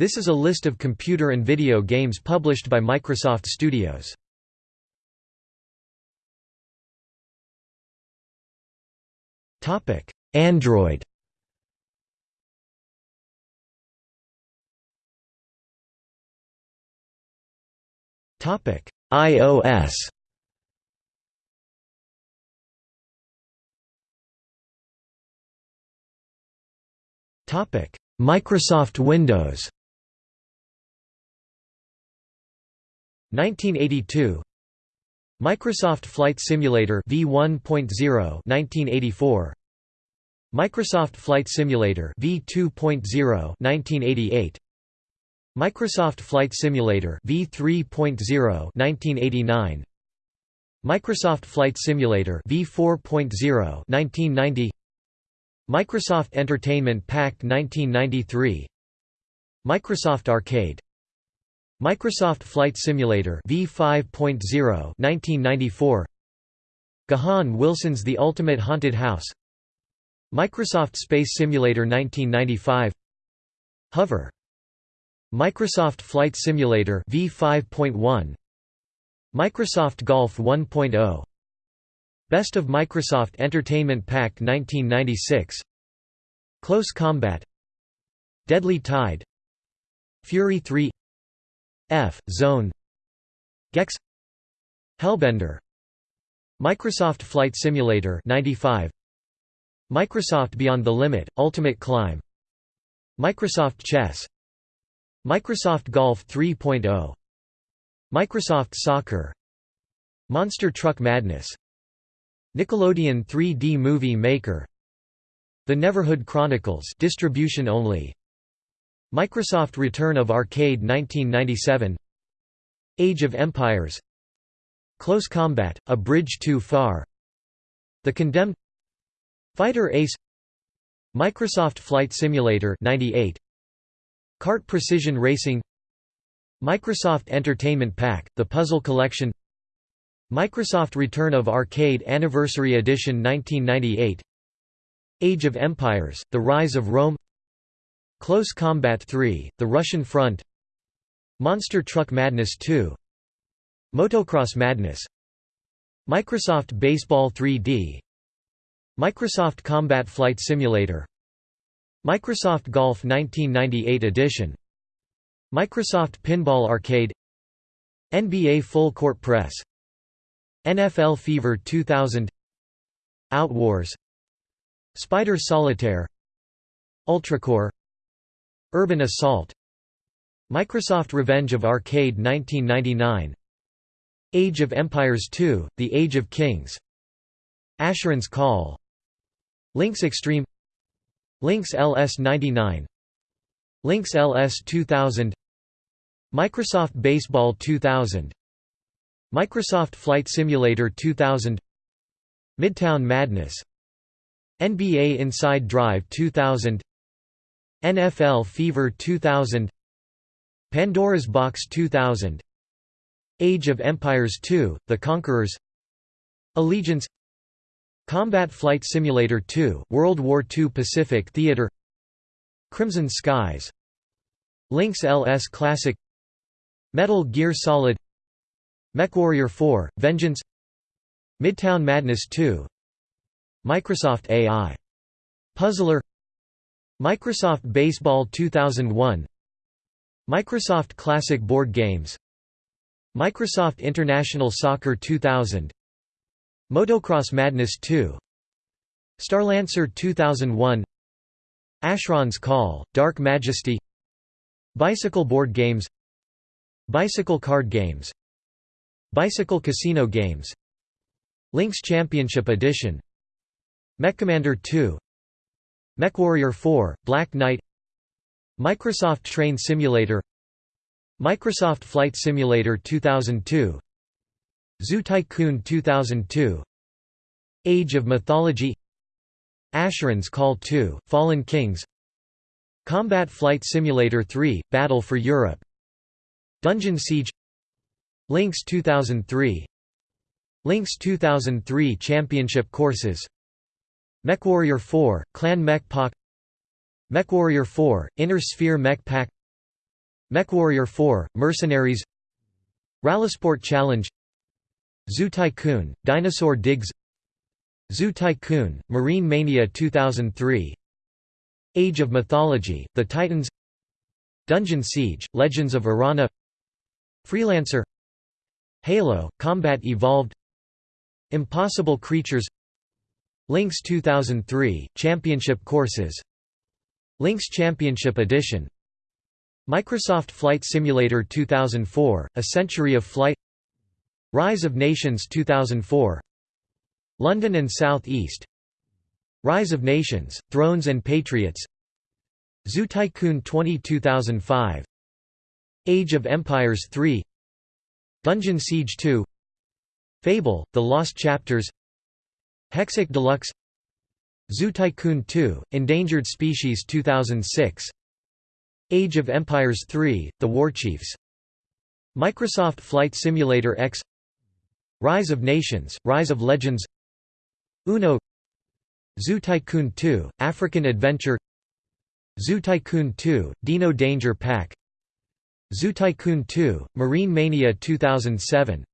This is a list of computer and video games published by Microsoft Studios. Android. Topic iOS. Topic Microsoft Windows 1982 Microsoft Flight Simulator V1.0 1984 Microsoft Flight Simulator V2.0 1988 Microsoft Flight Simulator V3.0 1989 Microsoft Flight Simulator V4.0 1990 Microsoft Entertainment Pack 1993 Microsoft Arcade Microsoft Flight Simulator V5.0 1994 Gahan Wilson's The Ultimate Haunted House. Microsoft Space Simulator 1995 Hover. Microsoft Flight Simulator V5.1 Microsoft Golf 1.0 Best of Microsoft Entertainment Pack 1996 Close Combat. Deadly Tide. Fury 3 F Zone. Gex. Hellbender. Microsoft Flight Simulator 95 Microsoft Beyond the Limit Ultimate Climb. Microsoft Chess. Microsoft Golf 3.0 Microsoft Soccer. Monster Truck Madness. Nickelodeon 3D Movie Maker. The Neverhood Chronicles distribution only Microsoft Return of Arcade 1997 Age of Empires Close Combat, A Bridge Too Far The Condemned Fighter Ace Microsoft Flight Simulator 98 CART Precision Racing Microsoft Entertainment Pack, The Puzzle Collection Microsoft Return of Arcade Anniversary Edition 1998 Age of Empires, The Rise of Rome Close Combat 3, The Russian Front. Monster Truck Madness 2 Motocross Madness. Microsoft Baseball 3D Microsoft Combat Flight Simulator. Microsoft Golf 1998 edition. Microsoft Pinball Arcade. NBA Full Court Press. NFL Fever 2000 Outwars. Spider Solitaire. Ultracore Urban Assault. Microsoft Revenge of Arcade 1999 Age of Empires II, The Age of Kings. Asheron's Call. Links Extreme. Links LS99 Links LS 2000 Microsoft Baseball 2000 Microsoft Flight Simulator 2000 Midtown Madness. NBA Inside Drive 2000 NFL Fever 2000 Pandora's Box 2000 Age of Empires 2, The Conquerors Allegiance Combat Flight Simulator 2, World War II Pacific Theater Crimson Skies Links LS Classic Metal Gear Solid MechWarrior 4, Vengeance Midtown Madness 2 Microsoft AI. Puzzler Microsoft Baseball 2001 Microsoft Classic Board Games Microsoft International Soccer 2000 Motocross Madness 2 Starlancer 2001 Asheron's Call, Dark Majesty Bicycle Board Games Bicycle Card Games Bicycle Casino Games Links Championship Edition MechCommander 2 MechWarrior 4, Black Knight Microsoft Train Simulator Microsoft Flight Simulator 2002 Zoo Tycoon 2002 Age of Mythology Asheron's Call 2, Fallen Kings Combat Flight Simulator 3, Battle for Europe Dungeon Siege Links 2003 Links 2003 Championship Courses MechWarrior 4, Clan Mech Pack MechWarrior 4, Inner Sphere Mech Pack MechWarrior 4 – Mercenaries. Rallysport Challenge. Zoo Tycoon – Dinosaur Digs. Zoo Tycoon – Marine Mania 2003 Age of Mythology – The Titans. Dungeon Siege – Legends of Arana. Freelancer. Halo – Combat Evolved. Impossible Creatures Links 2003 – Championship Courses. Links Championship Edition. Microsoft Flight Simulator 2004 – A Century of Flight. Rise of Nations 2004 London and South East. Rise of Nations – Thrones and Patriots. Zoo Tycoon 20 2005 Age of Empires 3 Dungeon Siege 2 Fable – The Lost Chapters Hexic Deluxe Zoo Tycoon 2 – Endangered Species 2006 Age of Empires 3 – The Warchiefs Microsoft Flight Simulator X Rise of Nations – Rise of Legends Uno Zoo Tycoon 2 – African Adventure Zoo Tycoon 2 – Dino Danger Pack Zoo Tycoon 2 – Marine Mania 2007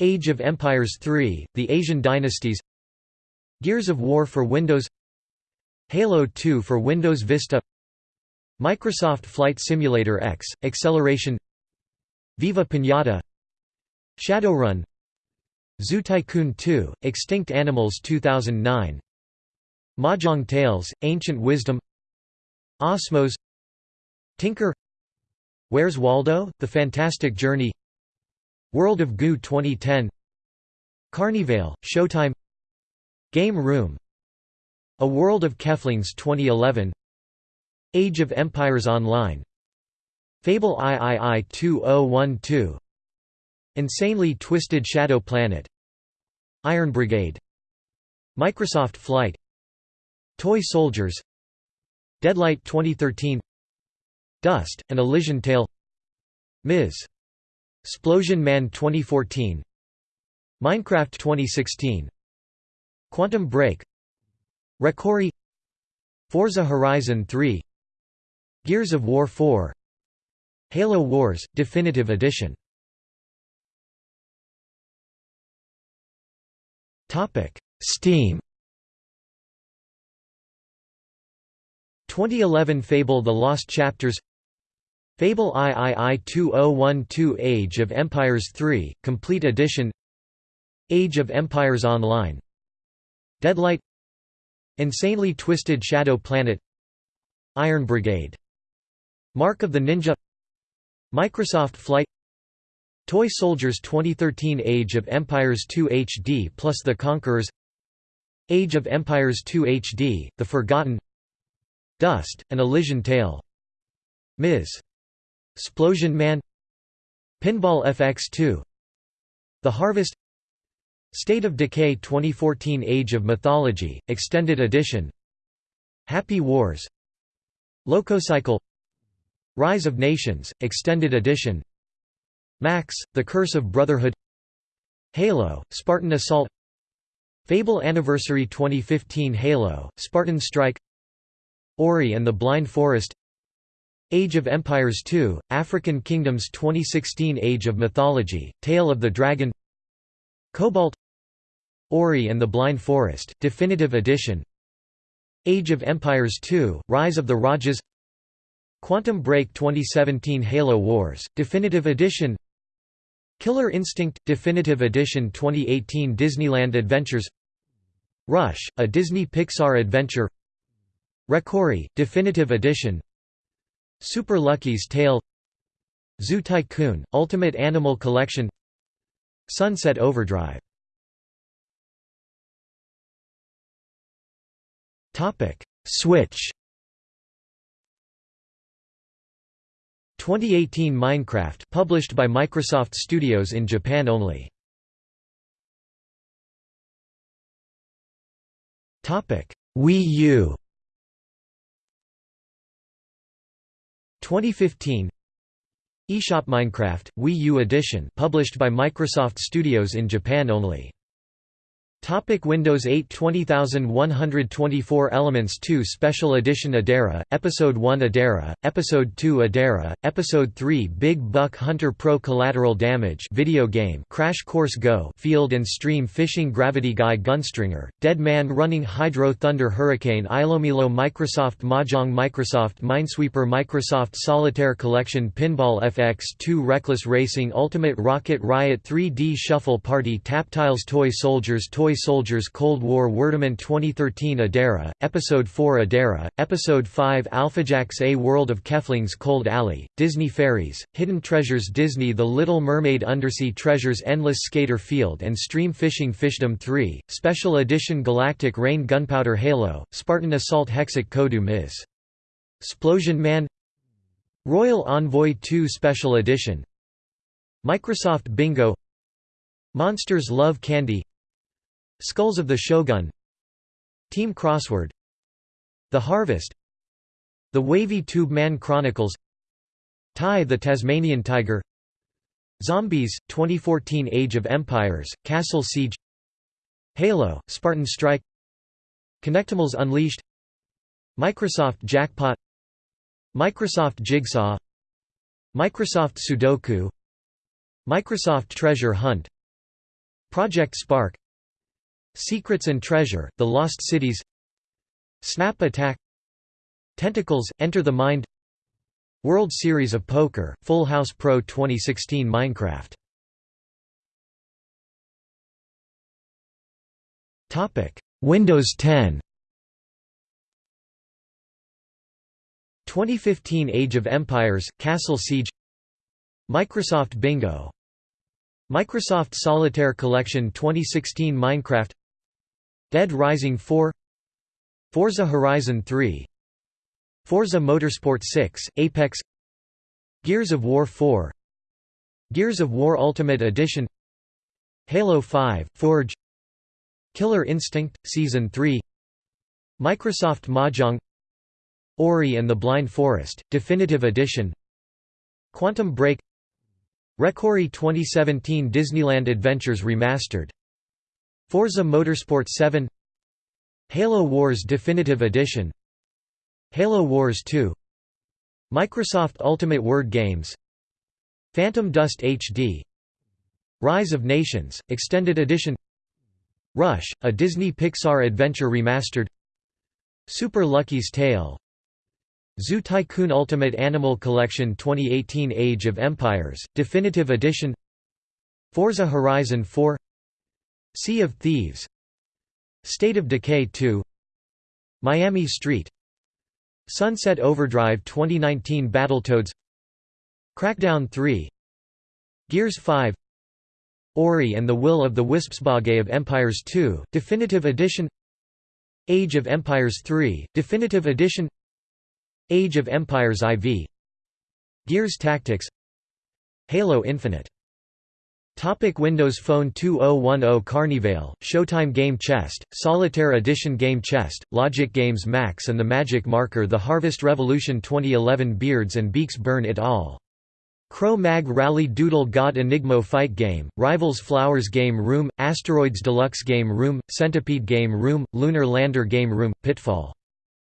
Age of Empires 3 – The Asian Dynasties Gears of War for Windows Halo 2 for Windows Vista Microsoft Flight Simulator X – Acceleration Viva Pinata Shadowrun Zoo Tycoon 2 – Extinct Animals 2009 Mahjong Tales – Ancient Wisdom Osmos Tinker Where's Waldo? The Fantastic Journey World of Goo 2010 Carnivale, Showtime Game Room. A World of Keflings 2011 Age of Empires Online. Fable III 2012 Insanely Twisted Shadow Planet. Iron Brigade. Microsoft Flight. Toy Soldiers. Deadlight 2013 Dust, An Elysian Tale. Ms. Splosion Man 2014 Minecraft 2016 Quantum Break ReCore Forza Horizon 3 Gears of War 4 Halo Wars – Definitive Edition. Steam. 2011 Fable The Lost Chapters. Fable III 2012 Age of Empires 3, Complete Edition. Age of Empires Online Deadlight Insanely Twisted Shadow Planet Iron Brigade Mark of the Ninja Microsoft Flight Toy Soldiers 2013 Age of Empires 2 HD plus The Conquerors Age of Empires 2 HD, The Forgotten Dust, An Elysian Tale Ms. Splosion Man Pinball FX2 The Harvest State of Decay 2014 Age of Mythology, Extended Edition. Happy Wars. Lococycle. Rise of Nations, Extended Edition. Max, The Curse of Brotherhood. Halo, Spartan Assault. Fable Anniversary 2015 Halo, Spartan Strike. Ori and the Blind Forest. Age of Empires 2, African Kingdoms 2016 Age of Mythology, Tale of the Dragon. Cobalt Ori and the Blind Forest, Definitive Edition. Age of Empires 2, Rise of the Rajas. Quantum Break 2017 Halo Wars, Definitive Edition. Killer Instinct, Definitive Edition 2018 Disneyland Adventures. Rush, a Disney Pixar adventure. ReCore, Definitive Edition. Super Lucky's Tale. Zoo Tycoon, Ultimate Animal Collection. Sunset Overdrive Switch 2018 Minecraft published by Microsoft Studios in Japan only. Topic: Wii U 2015 eShop Minecraft Wii U edition published by Microsoft Studios in Japan only Topic Windows 8 20124 Elements 2 Special Edition Adara, Episode 1 Adara, Episode 2 Adara, Episode 3 Big Buck Hunter Pro Collateral Damage video game Crash Course Go Field and Stream Fishing Gravity Guy Gunstringer, Dead Man Running Hydro Thunder Hurricane Ilomilo Microsoft Mahjong Microsoft Minesweeper Microsoft Solitaire Collection Pinball FX2 Reckless Racing Ultimate Rocket Riot 3D Shuffle Party Taptiles Toy Soldiers Toy Soldiers Cold War Wordament 2013 Adara, Episode 4 Adara, Episode 5 Alphajax A World of Keflings Cold Alley, Disney Fairies, Hidden Treasures Disney The Little Mermaid Undersea Treasures Endless Skater Field and Stream Fishing Fishdom 3, Special Edition Galactic Rain Gunpowder Halo, Spartan Assault Hexic Kodu Ms. Splosion Man. Royal Envoy 2 Special Edition. Microsoft Bingo. Monsters Love Candy Skulls of the Shogun. Team Crossword. The Harvest. The Wavy Tube Man Chronicles. Ty the Tasmanian Tiger. Zombies, 2014 Age of Empires, Castle Siege. Halo, Spartan Strike. Kinectimals Unleashed. Microsoft Jackpot. Microsoft Jigsaw. Microsoft Sudoku. Microsoft Treasure Hunt. Project Spark Secrets and Treasure, The Lost Cities Snap Attack Tentacles, Enter the Mind World Series of Poker, Full House Pro 2016 Minecraft. Windows 10 2015 Age of Empires, Castle Siege Microsoft Bingo. Microsoft Solitaire Collection 2016 Minecraft Dead Rising 4 Forza Horizon 3 Forza Motorsport 6, Apex Gears of War 4 Gears of War Ultimate Edition Halo 5, Forge Killer Instinct, Season 3 Microsoft Mahjong Ori and the Blind Forest, Definitive Edition Quantum Break Recore 2017 Disneyland Adventures Remastered Forza Motorsport 7 Halo Wars Definitive Edition Halo Wars 2 Microsoft Ultimate Word Games Phantom Dust HD Rise of Nations, Extended Edition Rush, a Disney Pixar adventure remastered Super Lucky's Tale Zoo Tycoon Ultimate Animal Collection 2018 Age of Empires, Definitive Edition Forza Horizon 4 Sea of Thieves State of Decay 2 Miami Street Sunset Overdrive 2019 Battletoads Crackdown 3 Gears 5 Ori and the Will of the Wisps Bogey of Empires 2, Definitive Edition Age of Empires 3, Definitive Edition Age of Empires IV Gears Tactics Halo Infinite Topic Windows Phone 2010 Carnivale, Showtime Game Chest, Solitaire Edition Game Chest, Logic Games Max and the Magic Marker The Harvest Revolution 2011 Beards and Beaks Burn It All Cro-Mag Rally Doodle God Enigmo Fight Game, Rivals Flowers Game Room, Asteroids Deluxe Game Room, Centipede Game Room, Lunar Lander Game Room, Pitfall.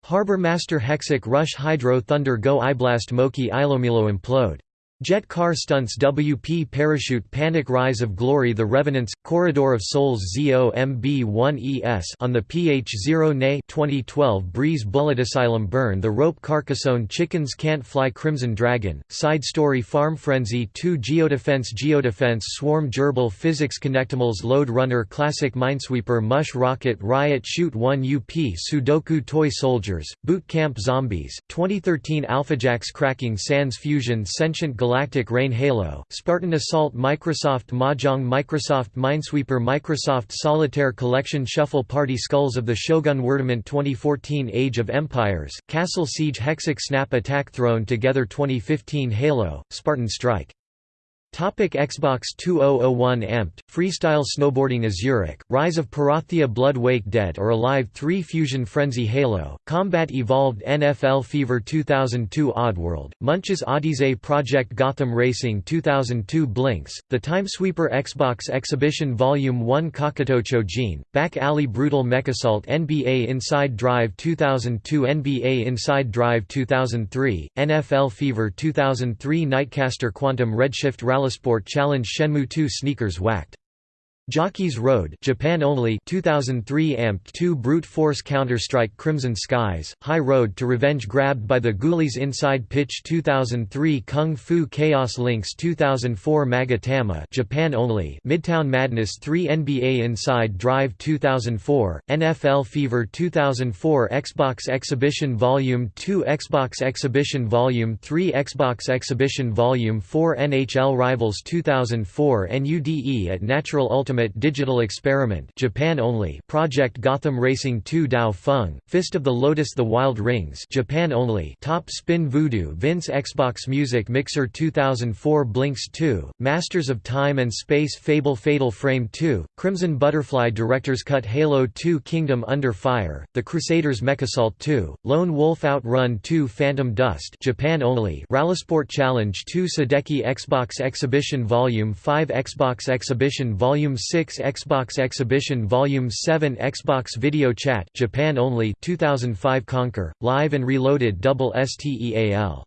Harbor Master Hexic Rush Hydro Thunder Go Iblast Moki Ilomilo Implode Jet Car Stunts WP Parachute Panic Rise of Glory The Revenants, Corridor of Souls ZOMB1ES on the PH0 NA 2012 Breeze Bullet Asylum Burn The Rope Carcassonne Chickens Can't Fly Crimson Dragon, Side Story Farm Frenzy 2 Geodefense Geodefense Swarm Gerbil Physics Kinectimals Lode Runner Classic Minesweeper Mush Rocket Riot Shoot 1 UP Sudoku Toy Soldiers, Boot Camp Zombies, 2013 Alphajax Cracking Sans Fusion Sentient Galactic Galactic Rain Halo, Spartan Assault Microsoft Mahjong Microsoft Minesweeper Microsoft Solitaire Collection Shuffle Party Skulls of the Shogun Wordament 2014 Age of Empires, Castle Siege Hexic Snap Attack Thrown Together 2015 Halo, Spartan Strike Topic Xbox 2001 Amped, Freestyle Snowboarding Azurik, Rise of Perathia Blood Wake Dead or Alive 3 Fusion Frenzy Halo, Combat Evolved NFL Fever 2002 Oddworld, Munch's Odyssey Project Gotham Racing 2002 Blinx, The Timesweeper Xbox Exhibition Volume 1 Kakuto Chojin, Back Alley Brutal MechAssault NBA Inside Drive 2002 NBA Inside Drive 2003, NFL Fever 2003 Nightcaster Quantum Redshift Rally Sport Challenge Shenmue 2 sneakers whacked. Jockey's Road Japan only 2003 Amped 2 Brute Force Counter-Strike Crimson Skies, High Road to Revenge grabbed by the Ghoulies Inside Pitch 2003 Kung Fu Chaos Links 2004 Magatama Japan only Midtown Madness 3 NBA Inside Drive 2004, NFL Fever 2004 Xbox Exhibition Volume 2 Xbox Exhibition Volume 3 Xbox Exhibition Volume 4 NHL Rivals 2004 NUDE at Natural Ultimate Ultimate Digital Experiment Japan only Project Gotham Racing 2 Tao Feng, Fist of the Lotus The Wild Rings Japan only Top Spin Voodoo Vince Xbox Music Mixer 2004 Blinx 2, Masters of Time and Space Fable Fatal Frame 2, Crimson Butterfly Director's Cut Halo 2 Kingdom Under Fire, The Crusaders MechAssault 2, Lone Wolf Outrun 2 Phantom Dust Japan only Rallysport Challenge 2 Sudeki Xbox Exhibition Volume 5 Xbox Exhibition Volume 6 Xbox Exhibition Volume 7 Xbox Video Chat Japan only 2005 Conker Live and Reloaded Double STEAL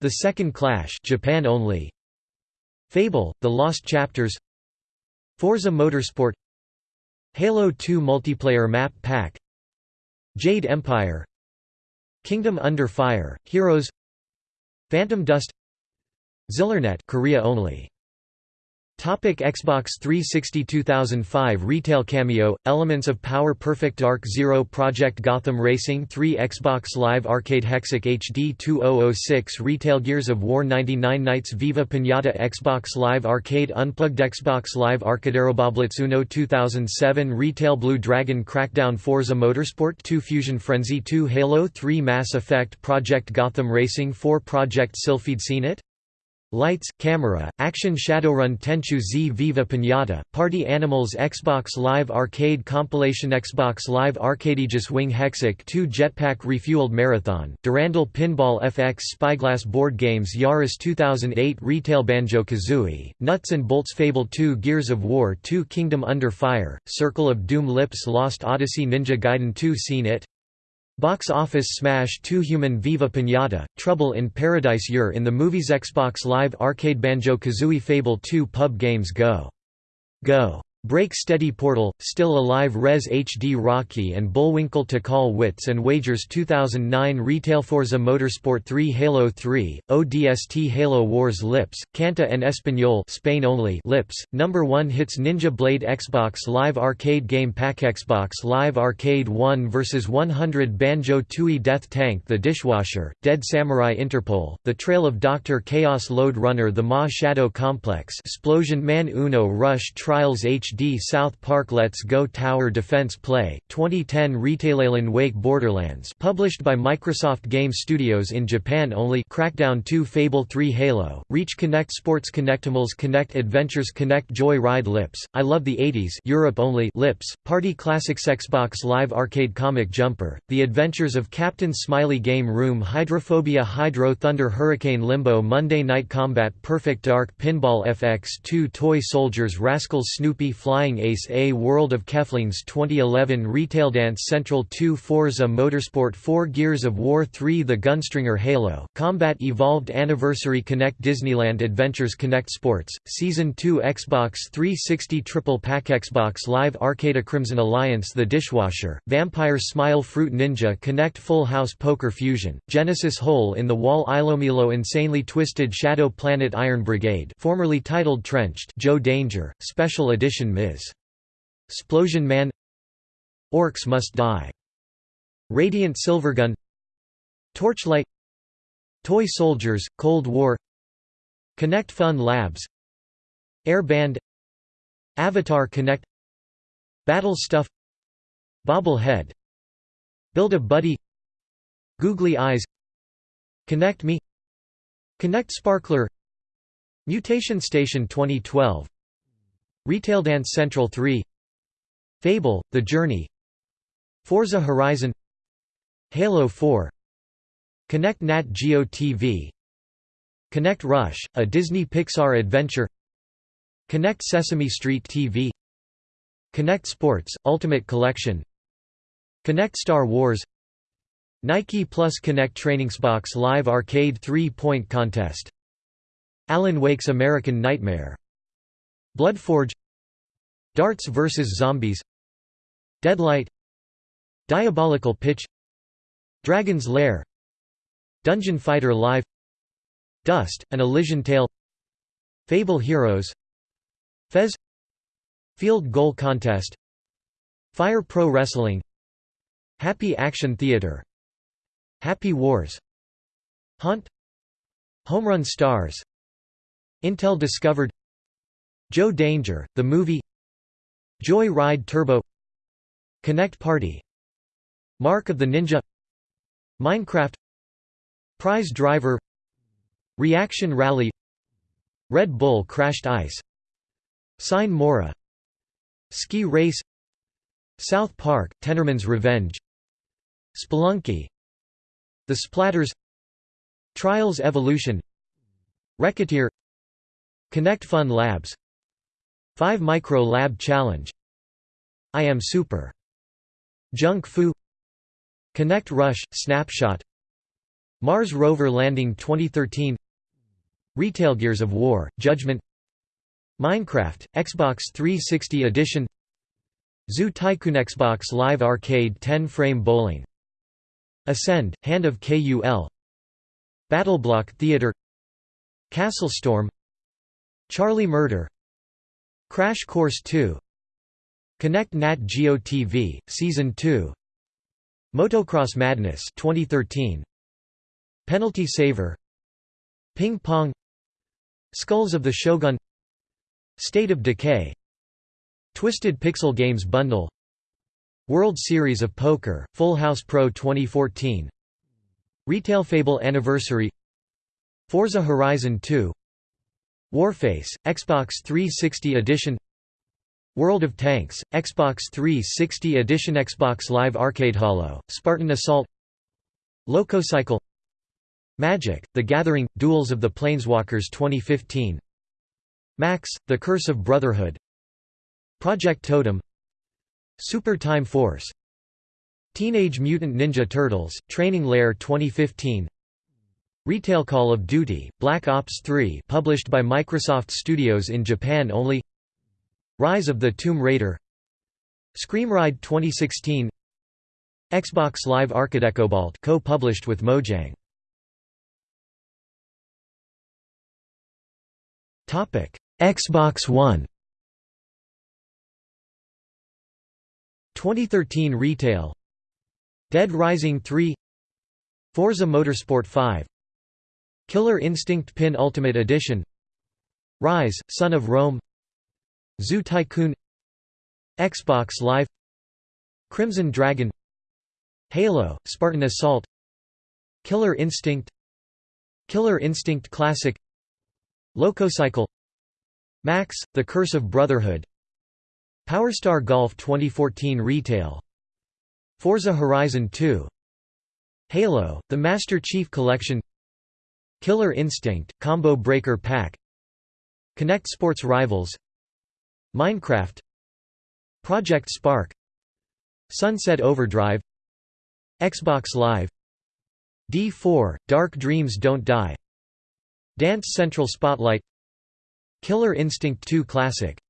The Second Clash Japan only. Fable The Lost Chapters. Forza Motorsport. Halo 2 Multiplayer Map Pack. Jade Empire. Kingdom Under Fire Heroes. Phantom Dust. Zillernet Korea only Topic Xbox 360 2005 Retail Kameo, Elements of Power Perfect Dark Zero Project Gotham Racing 3 Xbox Live Arcade Hexic HD 2006 Retail Gears of War 99 Nights Viva Pinata Xbox Live Arcade Unplugged Xbox Live Arcaderoboblitz Uno 2007 Retail Blue Dragon Crackdown Forza Motorsport 2 Fusion Frenzy 2 Halo 3 Mass Effect Project Gotham Racing 4 Project Sylpheed Seen It? Lights, Camera, Action Shadowrun Tenchu Z Viva Pinata, Party Animals Xbox Live Arcade Compilation Xbox Live Arcadeaegis Wing Hexic 2 Jetpack Refueled Marathon, Durandal Pinball FX Spyglass Board Games Yaris 2008 Retail Banjo-Kazooie, Nuts and Bolts Fable 2 Gears of War 2 Kingdom Under Fire, Circle of Doom Lips Lost Odyssey Ninja Gaiden 2 Seen It? Box Office Smash 2 Human Viva Pinata, Trouble in Paradise You're in the movies Xbox Live Arcade Banjo-Kazooie Fable 2 Pub Games Go! Go! Break Steady Portal, Still Alive Rez HD Rocky and Bullwinkle to Call Wits and Wagers 2009 Retail Forza Motorsport 3 Halo 3, ODST Halo Wars Lips, Canta and Espanol Spain only Lips, Number 1 Hits Ninja Blade Xbox Live Arcade Game Pack Xbox Live Arcade 1 vs 100 Banjo-Tooie Death Tank The Dishwasher, Dead Samurai Interpol, The Trail of Dr. Chaos Lode Runner The Ma Shadow Complex Explosion Man Uno Rush Trials HD HD South Park Let's Go Tower Defense Play, 2010 Retailalan Wake Borderlands published by Microsoft Game Studios in Japan only Crackdown 2 Fable 3 Halo, Reach Kinect Sports Kinectimals Kinect Adventures Kinect Joy Ride Lips, I Love the 80s Europe only Lips, Party Classics Xbox Live Arcade Comic Jumper, The Adventures of Captain Smiley Game Room Hydrophobia Hydro Thunder Hurricane Limbo Monday Night Combat Perfect Dark Pinball FX 2 Toy Soldiers Rascals Snoopy Flying Ace A World of Keflings 2011 Retail Dance Central 2 Forza Motorsport 4 Gears of War 3 The Gunstringer Halo, Combat Evolved Anniversary Kinect Disneyland Adventures Kinect Sports, Season 2 Xbox 360 Triple Pack Xbox Live Arcade A Crimson Alliance The Dishwasher, Vampire Smile Fruit Ninja Kinect Full House Poker Fusion, Genesis Hole in the Wall Ilomilo Insanely Twisted Shadow Planet Iron Brigade formerly titled Trenched Joe Danger, Special Edition Ms. Splosion Man. Orcs Must Die. Radiant Silvergun Torchlight. Toy Soldiers, Cold War. Kinect Fun Labs. Air Band. Avatar Kinect. Battle Stuff. Bobblehead. Build a Buddy. Googly Eyes. Kinect Me. Kinect Sparkler. Mutation Station 2012 Retail Dance Central 3 Fable, The Journey. Forza Horizon. Halo 4 Kinect Nat Geo TV Kinect Rush, a Disney Pixar adventure. Kinect Sesame Street TV Kinect Sports, Ultimate Collection. Kinect Star Wars. Nike Plus Kinect Trainingsbox Live Arcade 3-Point Contest. Alan Wake's American Nightmare Bloodforge Darts vs. Zombies Deadlight Diabolical Pitch Dragon's Lair Dungeon Fighter Live Dust, an Elysian Tale Fable Heroes Fez Field Goal Contest Fire Pro Wrestling Happy Action Theater Happy Wars Hunt Home Run Stars Intel discovered Joe Danger, the movie Joy Ride Turbo Kinect Party Mark of the Ninja Minecraft Prize Driver Reaction Rally Red Bull Crashed Ice Sine Mora Ski Race South Park, Tenorman's Revenge Spelunky The Splatters Trials Evolution Wreckateer Kinect Fun Labs 5 Micro Lab Challenge. I Am Super. Junk Fu. Kinect Rush – Snapshot. Mars Rover Landing 2013 Retail Gears of War – Judgment. Minecraft – Xbox 360 Edition. Zoo Tycoon Xbox Live Arcade 10-frame bowling. Ascend – Hand of KUL Battleblock Theater. Castle Storm. Charlie Murder Crash Course 2 Kinect Nat Geo TV, Season 2 Motocross Madness 2013 Penalty Saver. Ping Pong. Skulls of the Shogun. State of Decay. Twisted Pixel Games Bundle. World Series of Poker, Full House Pro 2014 Retail Fable Anniversary. Forza Horizon 2 Warface, Xbox 360 Edition World of Tanks, Xbox 360 Edition Xbox Live Arcade Halo, Spartan Assault Lococycle Magic, The Gathering, Duels of the Planeswalkers 2015 Max, The Curse of Brotherhood Project Totem Super Time Force Teenage Mutant Ninja Turtles, Training Lair 2015 Retail Call of Duty, Black Ops 3 published by Microsoft Studios in Japan only. Rise of the Tomb Raider. Screamride 2016 Xbox Live Arcadecobalt co-published with Mojang. Topic Xbox One. 2013 retail. Dead Rising 3 Forza Motorsport 5 Killer Instinct Pin Ultimate Edition. Rise, Son of Rome. Zoo Tycoon. Xbox Live. Crimson Dragon. Halo, Spartan Assault. Killer Instinct. Killer Instinct Classic. Lococycle. Max, The Curse of Brotherhood. Powerstar Golf 2014 Retail. Forza Horizon 2 Halo, The Master Chief Collection Killer Instinct, Combo Breaker Pack Kinect Sports Rivals Minecraft Project Spark Sunset Overdrive Xbox Live D4, Dark Dreams Don't Die Dance Central Spotlight Killer Instinct 2 Classic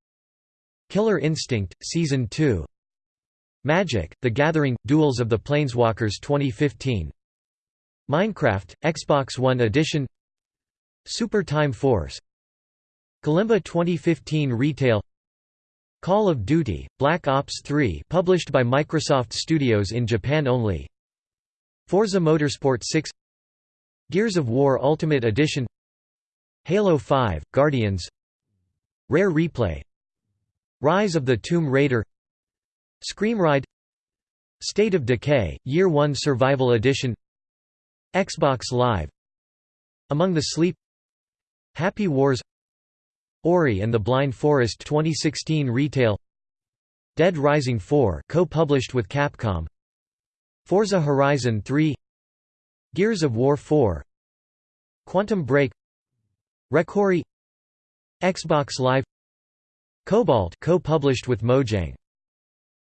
Killer Instinct, Season 2 Magic, The Gathering, Duels of the Planeswalkers 2015 Minecraft, Xbox One Edition Super Time Force Kalimba 2015 Retail Call of Duty, Black Ops 3 published by Microsoft Studios in Japan only Forza Motorsport 6 Gears of War Ultimate Edition Halo 5, Guardians Rare Replay Rise of the Tomb Raider Screamride State of Decay, Year 1 Survival Edition Xbox Live Among the Sleep Happy Wars Ori and the Blind Forest 2016 Retail Dead Rising 4 co-published with Capcom Forza Horizon 3 Gears of War 4 Quantum Break ReCore Xbox Live Cobalt co-published with Mojang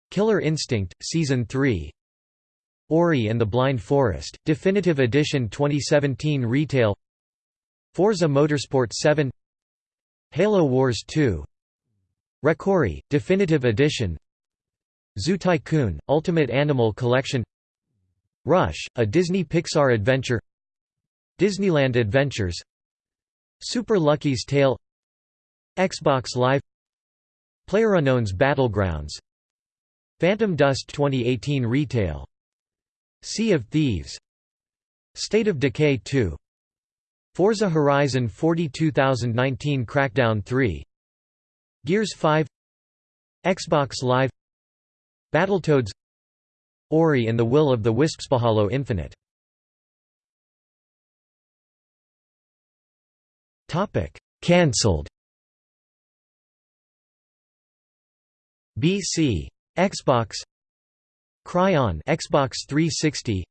Killer Instinct Season 3 Ori and the Blind Forest Definitive Edition 2017 Retail Forza Motorsport 7 Halo Wars 2 ReCore Definitive Edition Zoo Tycoon Ultimate Animal Collection Rush A Disney Pixar adventure Disneyland Adventures Super Lucky's Tale Xbox Live PlayerUnknown's Battlegrounds Phantom Dust 2018 Retail Sea of Thieves State of Decay 2 Forza Horizon 42019 Crackdown 3 Gears 5 Xbox Live Battletoads Ori and the Will of the Wisps Halo Infinite. Topic Cancelled. BC Xbox Cryon Xbox 360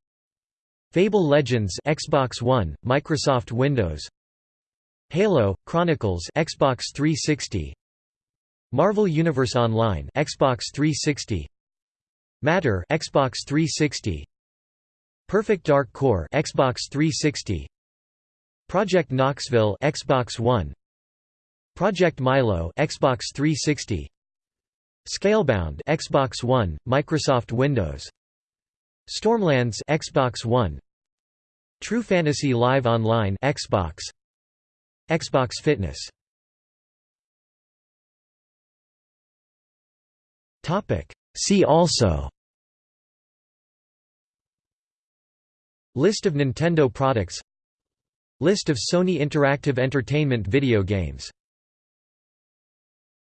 Fable Legends Xbox One Microsoft Windows. Halo Chronicles Xbox 360 Marvel Universe Online Xbox 360 Matter Xbox 360 Perfect Dark Core Xbox 360 Project Knoxville Xbox One. Project Milo Xbox 360 Scalebound Xbox One Microsoft Windows. Stormlands Xbox One. True Fantasy Live Online Xbox. Xbox Fitness. Topic. See also. List of Nintendo products. List of Sony Interactive Entertainment video games